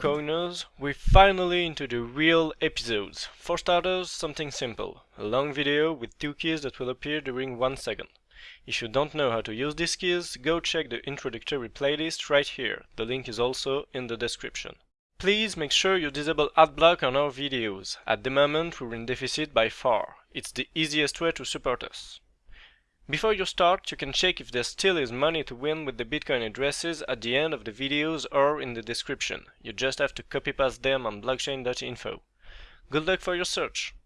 Bitcoiners, we're finally into the real episodes. For starters, something simple. A long video with two keys that will appear during one second. If you don't know how to use these keys, go check the introductory playlist right here. The link is also in the description. Please make sure you disable adblock on our videos. At the moment we're in deficit by far. It's the easiest way to support us. Before you start, you can check if there still is money to win with the Bitcoin addresses at the end of the videos or in the description. You just have to copy paste them on blockchain.info. Good luck for your search!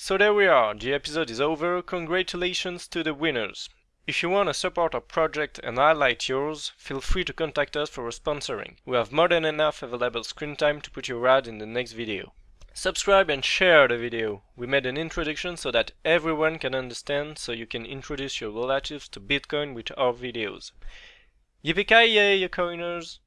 So there we are, the episode is over, congratulations to the winners. If you want to support our project and highlight yours, feel free to contact us for sponsoring. We have more than enough available screen time to put your ad in the next video. Subscribe and share the video. We made an introduction so that everyone can understand so you can introduce your relatives to Bitcoin with our videos. Yippee-ki-yay, you coiners!